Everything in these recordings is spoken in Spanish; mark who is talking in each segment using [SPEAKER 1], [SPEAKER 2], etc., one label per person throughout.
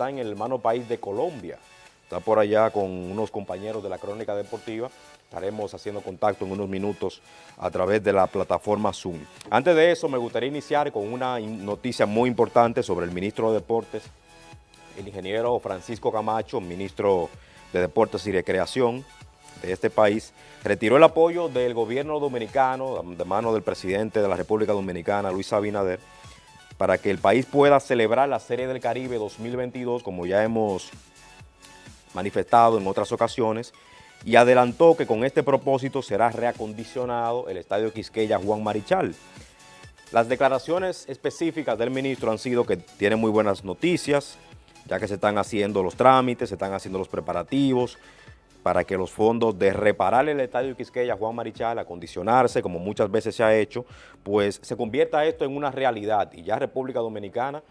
[SPEAKER 1] está en el hermano país de Colombia. Está por allá con unos compañeros de la Crónica Deportiva. Estaremos haciendo contacto en unos minutos a través de la plataforma Zoom. Antes de eso, me gustaría iniciar con una noticia muy importante sobre el ministro de Deportes, el ingeniero Francisco Camacho, ministro de Deportes y Recreación de este país, retiró el apoyo del gobierno dominicano, de mano del presidente de la República Dominicana, Luis Abinader, para que el país pueda celebrar la Serie del Caribe 2022, como ya hemos manifestado en otras ocasiones, y adelantó que con este propósito será reacondicionado el Estadio Quisqueya Juan Marichal. Las declaraciones específicas del ministro han sido que tiene muy buenas noticias, ya que se están haciendo los trámites, se están haciendo los preparativos para que los fondos de reparar el Estadio Quisqueya Juan Marichal, acondicionarse, como muchas veces se ha hecho, pues se convierta esto en una realidad. Y ya República Dominicana,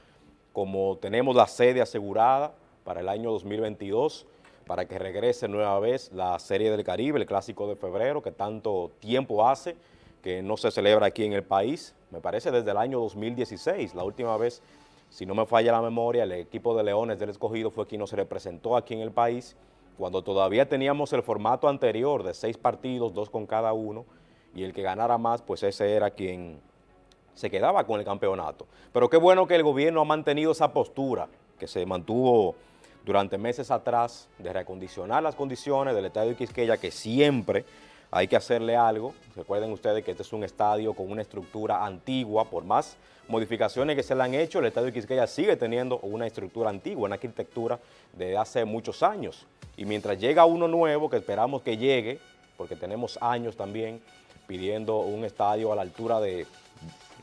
[SPEAKER 1] como tenemos la sede asegurada para el año 2022, para que regrese nueva vez la Serie del Caribe, el Clásico de Febrero, que tanto tiempo hace que no se celebra aquí en el país, me parece desde el año 2016, la última vez, si no me falla la memoria, el equipo de Leones del Escogido fue quien nos representó aquí en el país, cuando todavía teníamos el formato anterior de seis partidos, dos con cada uno, y el que ganara más, pues ese era quien se quedaba con el campeonato. Pero qué bueno que el gobierno ha mantenido esa postura, que se mantuvo durante meses atrás de reacondicionar las condiciones del estadio de Quisqueya, que siempre hay que hacerle algo. Recuerden ustedes que este es un estadio con una estructura antigua, por más modificaciones que se le han hecho, el estadio Quisqueya sigue teniendo una estructura antigua, una arquitectura de hace muchos años. Y mientras llega uno nuevo, que esperamos que llegue, porque tenemos años también pidiendo un estadio a la altura de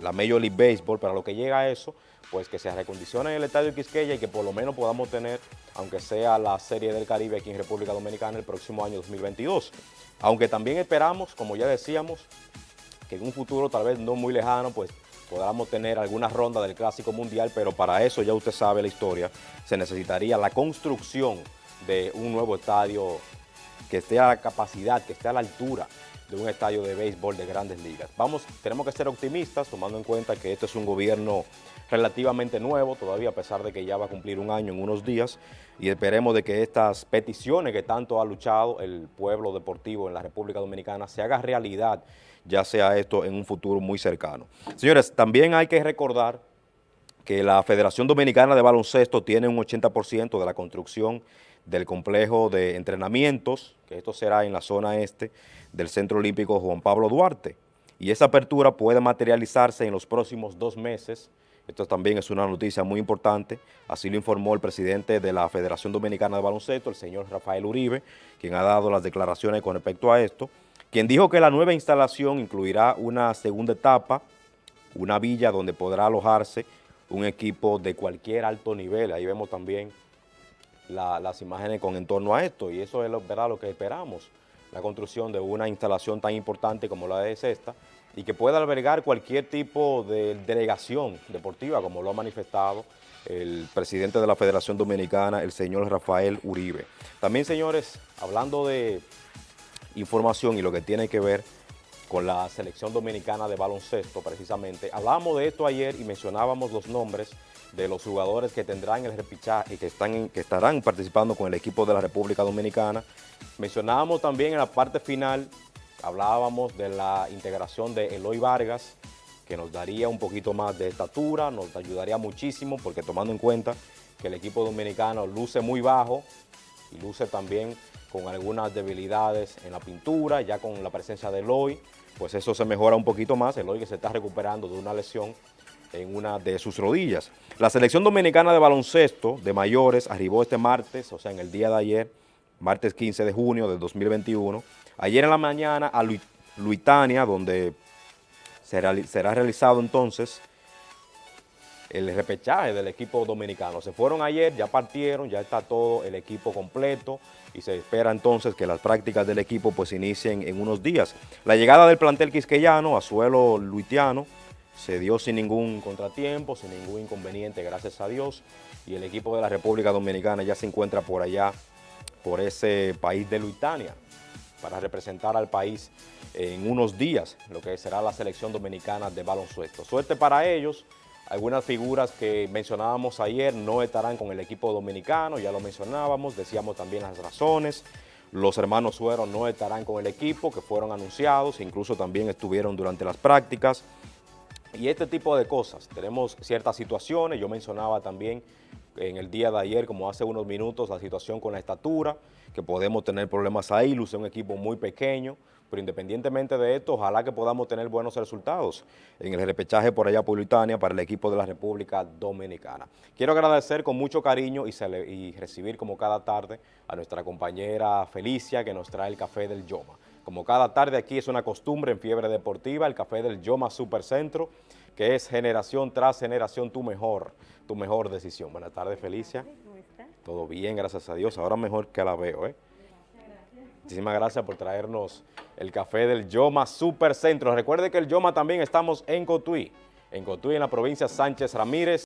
[SPEAKER 1] la Major League Baseball, para lo que llega a eso, pues que se recondicione el estadio Quisqueya y que por lo menos podamos tener, aunque sea la Serie del Caribe aquí en República Dominicana el próximo año 2022. Aunque también esperamos, como ya decíamos, que en un futuro tal vez no muy lejano, pues podamos tener alguna ronda del Clásico Mundial, pero para eso ya usted sabe la historia, se necesitaría la construcción de un nuevo estadio que esté a la capacidad, que esté a la altura de un estadio de béisbol de grandes ligas. Vamos, tenemos que ser optimistas, tomando en cuenta que este es un gobierno relativamente nuevo, todavía a pesar de que ya va a cumplir un año en unos días, y esperemos de que estas peticiones que tanto ha luchado el pueblo deportivo en la República Dominicana se haga realidad, ya sea esto en un futuro muy cercano. Señores, también hay que recordar que la Federación Dominicana de Baloncesto tiene un 80% de la construcción del complejo de entrenamientos, que esto será en la zona este del Centro Olímpico Juan Pablo Duarte. Y esa apertura puede materializarse en los próximos dos meses. Esto también es una noticia muy importante, así lo informó el presidente de la Federación Dominicana de Baloncesto, el señor Rafael Uribe, quien ha dado las declaraciones con respecto a esto, quien dijo que la nueva instalación incluirá una segunda etapa, una villa donde podrá alojarse un equipo de cualquier alto nivel. Ahí vemos también las imágenes con en torno a esto y eso es lo, lo que esperamos, la construcción de una instalación tan importante como la de esta y que pueda albergar cualquier tipo de delegación deportiva como lo ha manifestado el presidente de la Federación Dominicana, el señor Rafael Uribe. También, señores, hablando de información y lo que tiene que ver con la selección dominicana de baloncesto precisamente, hablábamos de esto ayer y mencionábamos los nombres de los jugadores que tendrán el repichaje y que, están que estarán participando con el equipo de la República Dominicana. Mencionábamos también en la parte final, hablábamos de la integración de Eloy Vargas, que nos daría un poquito más de estatura, nos ayudaría muchísimo, porque tomando en cuenta que el equipo dominicano luce muy bajo y luce también con algunas debilidades en la pintura, ya con la presencia de Eloy, pues eso se mejora un poquito más, Eloy que se está recuperando de una lesión en una de sus rodillas. La selección dominicana de baloncesto de mayores arribó este martes, o sea, en el día de ayer, martes 15 de junio del 2021, ayer en la mañana a Luitania, donde será, será realizado entonces el repechaje del equipo dominicano. Se fueron ayer, ya partieron, ya está todo el equipo completo y se espera entonces que las prácticas del equipo pues inicien en unos días. La llegada del plantel quisqueyano a suelo luitiano se dio sin ningún contratiempo, sin ningún inconveniente, gracias a Dios, y el equipo de la República Dominicana ya se encuentra por allá, por ese país de Luitania, para representar al país en unos días, lo que será la selección dominicana de baloncesto. Suerte para ellos, Algunas figuras que mencionábamos ayer no estarán con el equipo dominicano, ya lo mencionábamos, decíamos también las razones. Los hermanos Suero no estarán con el equipo, que fueron anunciados, incluso también estuvieron durante las prácticas. Y este tipo de cosas, tenemos ciertas situaciones, yo mencionaba también en el día de ayer, como hace unos minutos, la situación con la estatura, que podemos tener problemas ahí, luce un equipo muy pequeño, pero independientemente de esto, ojalá que podamos tener buenos resultados en el repechaje por allá por para el equipo de la República Dominicana. Quiero agradecer con mucho cariño y, y recibir como cada tarde a nuestra compañera Felicia que nos trae el café del Yoma. Como cada tarde aquí es una costumbre en Fiebre Deportiva, el café del Yoma Supercentro, que es generación tras generación tu mejor, tu mejor decisión. Buenas tardes, Felicia. ¿Cómo estás? Todo bien, gracias a Dios. Ahora mejor que la veo, ¿eh? Muchísimas gracias por traernos el café del Yoma Supercentro. Recuerde que el Yoma también estamos en Cotuí, en Cotuí, en la provincia Sánchez Ramírez.